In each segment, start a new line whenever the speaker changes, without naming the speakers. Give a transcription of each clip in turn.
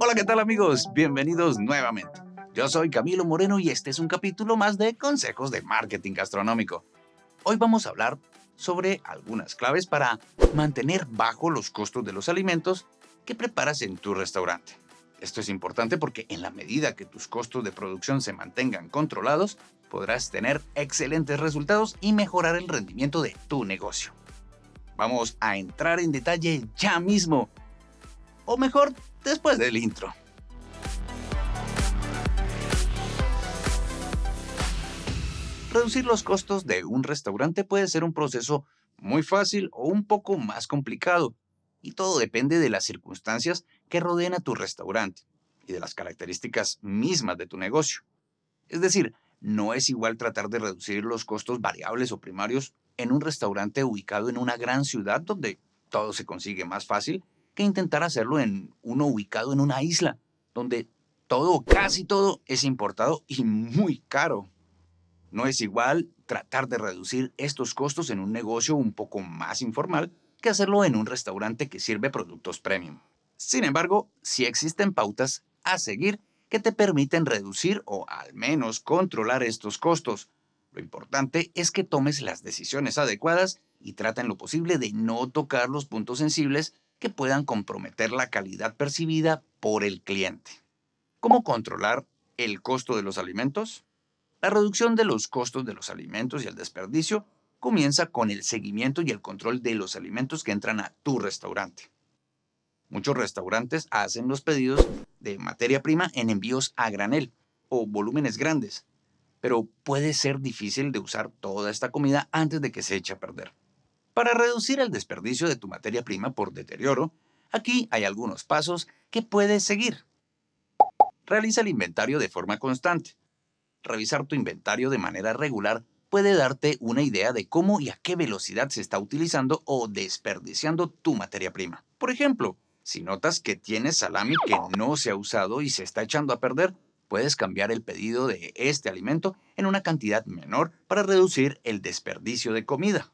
Hola, ¿qué tal amigos? Bienvenidos nuevamente. Yo soy Camilo Moreno y este es un capítulo más de Consejos de Marketing Gastronómico. Hoy vamos a hablar sobre algunas claves para mantener bajo los costos de los alimentos que preparas en tu restaurante. Esto es importante porque en la medida que tus costos de producción se mantengan controlados, podrás tener excelentes resultados y mejorar el rendimiento de tu negocio. Vamos a entrar en detalle ya mismo, o mejor, después del intro. Reducir los costos de un restaurante puede ser un proceso muy fácil o un poco más complicado, y todo depende de las circunstancias que rodean a tu restaurante y de las características mismas de tu negocio. Es decir, no es igual tratar de reducir los costos variables o primarios en un restaurante ubicado en una gran ciudad donde todo se consigue más fácil que intentar hacerlo en uno ubicado en una isla, donde todo, casi todo, es importado y muy caro. No es igual tratar de reducir estos costos en un negocio un poco más informal que hacerlo en un restaurante que sirve productos premium. Sin embargo, sí existen pautas a seguir que te permiten reducir o al menos controlar estos costos. Lo importante es que tomes las decisiones adecuadas y traten lo posible de no tocar los puntos sensibles que puedan comprometer la calidad percibida por el cliente. ¿Cómo controlar el costo de los alimentos? La reducción de los costos de los alimentos y el desperdicio comienza con el seguimiento y el control de los alimentos que entran a tu restaurante. Muchos restaurantes hacen los pedidos de materia prima en envíos a granel o volúmenes grandes, pero puede ser difícil de usar toda esta comida antes de que se eche a perder. Para reducir el desperdicio de tu materia prima por deterioro, aquí hay algunos pasos que puedes seguir. Realiza el inventario de forma constante revisar tu inventario de manera regular puede darte una idea de cómo y a qué velocidad se está utilizando o desperdiciando tu materia prima. Por ejemplo, si notas que tienes salami que no se ha usado y se está echando a perder, puedes cambiar el pedido de este alimento en una cantidad menor para reducir el desperdicio de comida.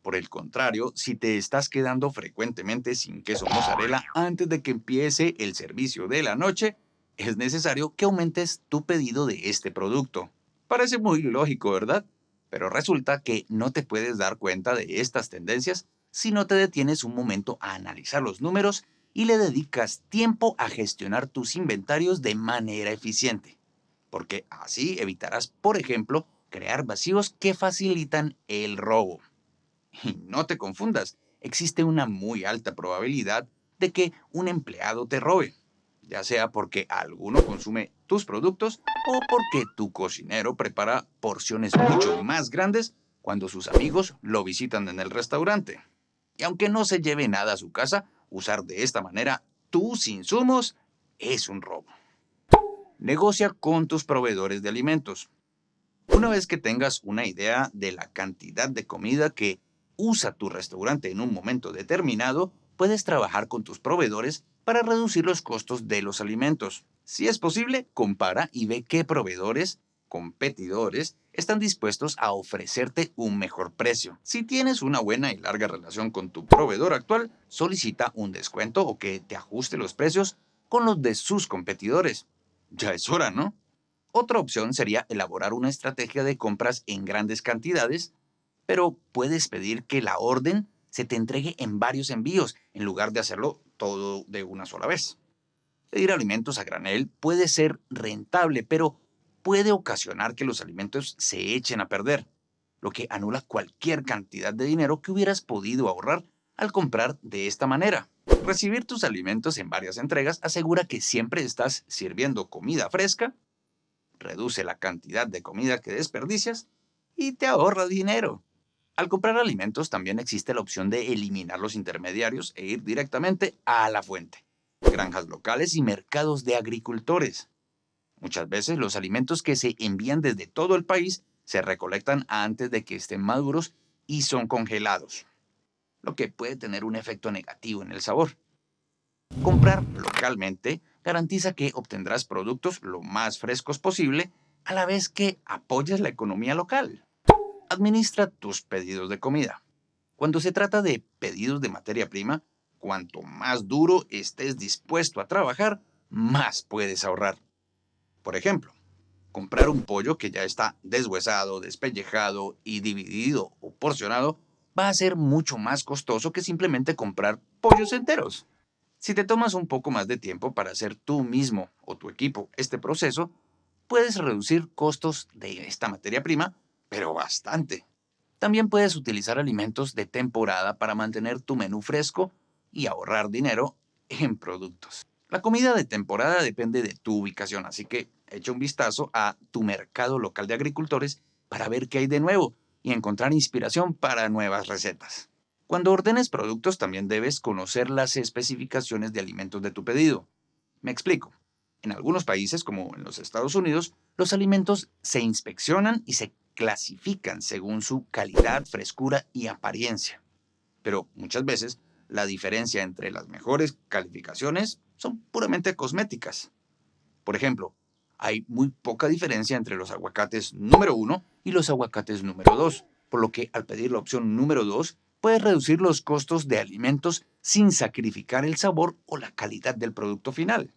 Por el contrario, si te estás quedando frecuentemente sin queso mozzarella antes de que empiece el servicio de la noche, es necesario que aumentes tu pedido de este producto. Parece muy lógico, ¿verdad? Pero resulta que no te puedes dar cuenta de estas tendencias si no te detienes un momento a analizar los números y le dedicas tiempo a gestionar tus inventarios de manera eficiente. Porque así evitarás, por ejemplo, crear vacíos que facilitan el robo. Y no te confundas, existe una muy alta probabilidad de que un empleado te robe ya sea porque alguno consume tus productos o porque tu cocinero prepara porciones mucho más grandes cuando sus amigos lo visitan en el restaurante. Y aunque no se lleve nada a su casa, usar de esta manera tus insumos es un robo. Negocia con tus proveedores de alimentos. Una vez que tengas una idea de la cantidad de comida que usa tu restaurante en un momento determinado, puedes trabajar con tus proveedores para reducir los costos de los alimentos. Si es posible, compara y ve qué proveedores, competidores, están dispuestos a ofrecerte un mejor precio. Si tienes una buena y larga relación con tu proveedor actual, solicita un descuento o que te ajuste los precios con los de sus competidores. Ya es hora, ¿no? Otra opción sería elaborar una estrategia de compras en grandes cantidades, pero puedes pedir que la orden se te entregue en varios envíos en lugar de hacerlo todo de una sola vez. Pedir alimentos a granel puede ser rentable, pero puede ocasionar que los alimentos se echen a perder, lo que anula cualquier cantidad de dinero que hubieras podido ahorrar al comprar de esta manera. Recibir tus alimentos en varias entregas asegura que siempre estás sirviendo comida fresca, reduce la cantidad de comida que desperdicias y te ahorra dinero. Al comprar alimentos también existe la opción de eliminar los intermediarios e ir directamente a la fuente. Granjas locales y mercados de agricultores. Muchas veces los alimentos que se envían desde todo el país se recolectan antes de que estén maduros y son congelados, lo que puede tener un efecto negativo en el sabor. Comprar localmente garantiza que obtendrás productos lo más frescos posible a la vez que apoyas la economía local. Administra tus pedidos de comida. Cuando se trata de pedidos de materia prima, cuanto más duro estés dispuesto a trabajar, más puedes ahorrar. Por ejemplo, comprar un pollo que ya está deshuesado, despellejado y dividido o porcionado va a ser mucho más costoso que simplemente comprar pollos enteros. Si te tomas un poco más de tiempo para hacer tú mismo o tu equipo este proceso, puedes reducir costos de esta materia prima, pero bastante. También puedes utilizar alimentos de temporada para mantener tu menú fresco y ahorrar dinero en productos. La comida de temporada depende de tu ubicación, así que echa un vistazo a tu mercado local de agricultores para ver qué hay de nuevo y encontrar inspiración para nuevas recetas. Cuando ordenes productos también debes conocer las especificaciones de alimentos de tu pedido. Me explico. En algunos países, como en los Estados Unidos, los alimentos se inspeccionan y se clasifican según su calidad, frescura y apariencia. Pero muchas veces la diferencia entre las mejores calificaciones son puramente cosméticas. Por ejemplo, hay muy poca diferencia entre los aguacates número 1 y los aguacates número 2, por lo que al pedir la opción número 2 puedes reducir los costos de alimentos sin sacrificar el sabor o la calidad del producto final.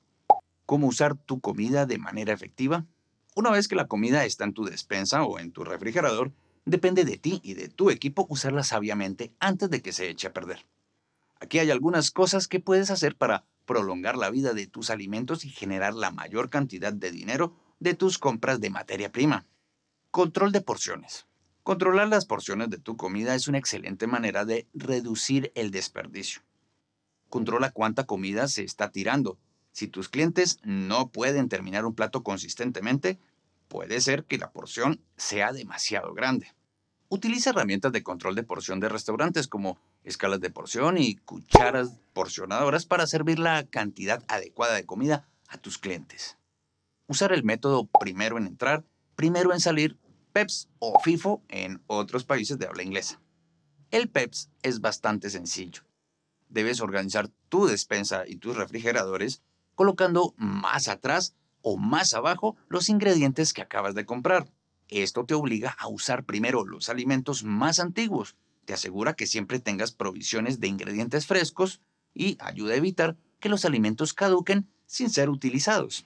¿Cómo usar tu comida de manera efectiva? Una vez que la comida está en tu despensa o en tu refrigerador, depende de ti y de tu equipo usarla sabiamente antes de que se eche a perder. Aquí hay algunas cosas que puedes hacer para prolongar la vida de tus alimentos y generar la mayor cantidad de dinero de tus compras de materia prima. Control de porciones. Controlar las porciones de tu comida es una excelente manera de reducir el desperdicio. Controla cuánta comida se está tirando. Si tus clientes no pueden terminar un plato consistentemente, puede ser que la porción sea demasiado grande. Utiliza herramientas de control de porción de restaurantes como escalas de porción y cucharas porcionadoras para servir la cantidad adecuada de comida a tus clientes. Usar el método primero en entrar, primero en salir, PEPS o FIFO en otros países de habla inglesa. El PEPS es bastante sencillo. Debes organizar tu despensa y tus refrigeradores colocando más atrás o más abajo los ingredientes que acabas de comprar. Esto te obliga a usar primero los alimentos más antiguos, te asegura que siempre tengas provisiones de ingredientes frescos y ayuda a evitar que los alimentos caduquen sin ser utilizados.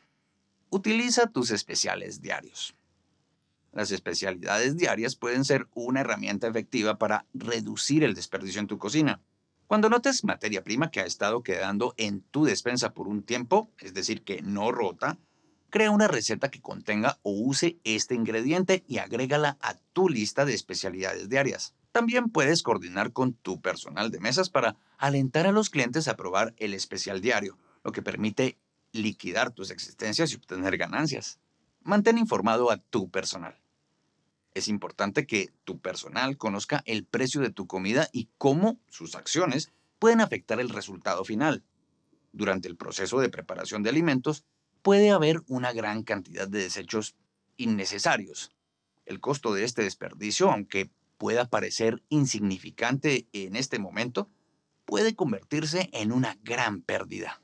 Utiliza tus especiales diarios. Las especialidades diarias pueden ser una herramienta efectiva para reducir el desperdicio en tu cocina. Cuando notes materia prima que ha estado quedando en tu despensa por un tiempo, es decir, que no rota, crea una receta que contenga o use este ingrediente y agrégala a tu lista de especialidades diarias. También puedes coordinar con tu personal de mesas para alentar a los clientes a probar el especial diario, lo que permite liquidar tus existencias y obtener ganancias. Mantén informado a tu personal. Es importante que tu personal conozca el precio de tu comida y cómo sus acciones pueden afectar el resultado final. Durante el proceso de preparación de alimentos, puede haber una gran cantidad de desechos innecesarios. El costo de este desperdicio, aunque pueda parecer insignificante en este momento, puede convertirse en una gran pérdida.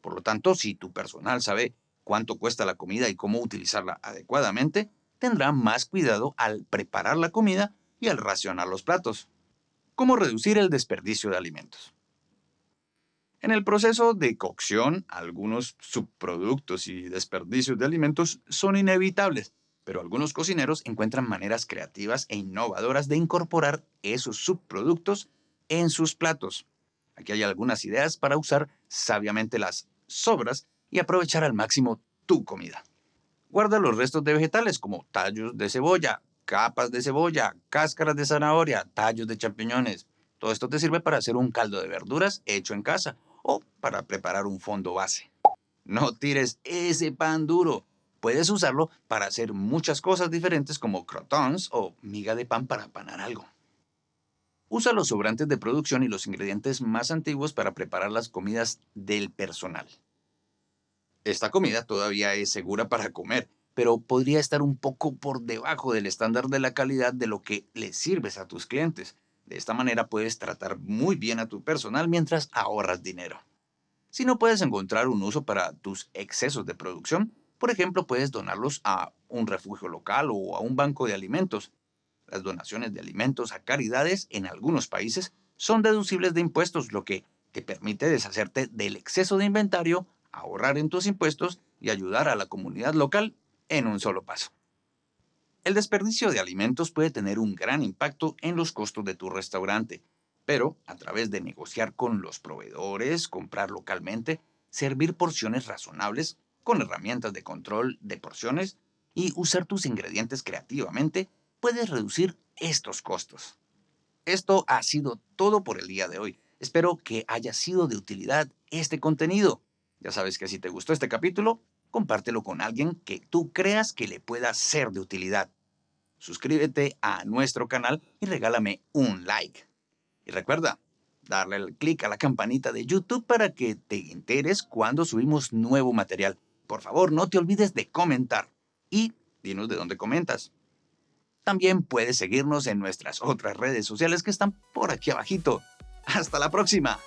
Por lo tanto, si tu personal sabe cuánto cuesta la comida y cómo utilizarla adecuadamente, tendrá más cuidado al preparar la comida y al racionar los platos. ¿Cómo reducir el desperdicio de alimentos? En el proceso de cocción, algunos subproductos y desperdicios de alimentos son inevitables, pero algunos cocineros encuentran maneras creativas e innovadoras de incorporar esos subproductos en sus platos. Aquí hay algunas ideas para usar sabiamente las sobras y aprovechar al máximo tu comida. Guarda los restos de vegetales como tallos de cebolla, capas de cebolla, cáscaras de zanahoria, tallos de champiñones. Todo esto te sirve para hacer un caldo de verduras hecho en casa o para preparar un fondo base. No tires ese pan duro. Puedes usarlo para hacer muchas cosas diferentes como crotons o miga de pan para panar algo. Usa los sobrantes de producción y los ingredientes más antiguos para preparar las comidas del personal. Esta comida todavía es segura para comer, pero podría estar un poco por debajo del estándar de la calidad de lo que le sirves a tus clientes. De esta manera puedes tratar muy bien a tu personal mientras ahorras dinero. Si no puedes encontrar un uso para tus excesos de producción, por ejemplo, puedes donarlos a un refugio local o a un banco de alimentos. Las donaciones de alimentos a caridades en algunos países son deducibles de impuestos, lo que te permite deshacerte del exceso de inventario, ahorrar en tus impuestos y ayudar a la comunidad local en un solo paso. El desperdicio de alimentos puede tener un gran impacto en los costos de tu restaurante, pero a través de negociar con los proveedores, comprar localmente, servir porciones razonables con herramientas de control de porciones y usar tus ingredientes creativamente, puedes reducir estos costos. Esto ha sido todo por el día de hoy. Espero que haya sido de utilidad este contenido. Ya sabes que si te gustó este capítulo, compártelo con alguien que tú creas que le pueda ser de utilidad. Suscríbete a nuestro canal y regálame un like. Y recuerda, darle el clic a la campanita de YouTube para que te enteres cuando subimos nuevo material. Por favor, no te olvides de comentar y dinos de dónde comentas. También puedes seguirnos en nuestras otras redes sociales que están por aquí abajito. ¡Hasta la próxima!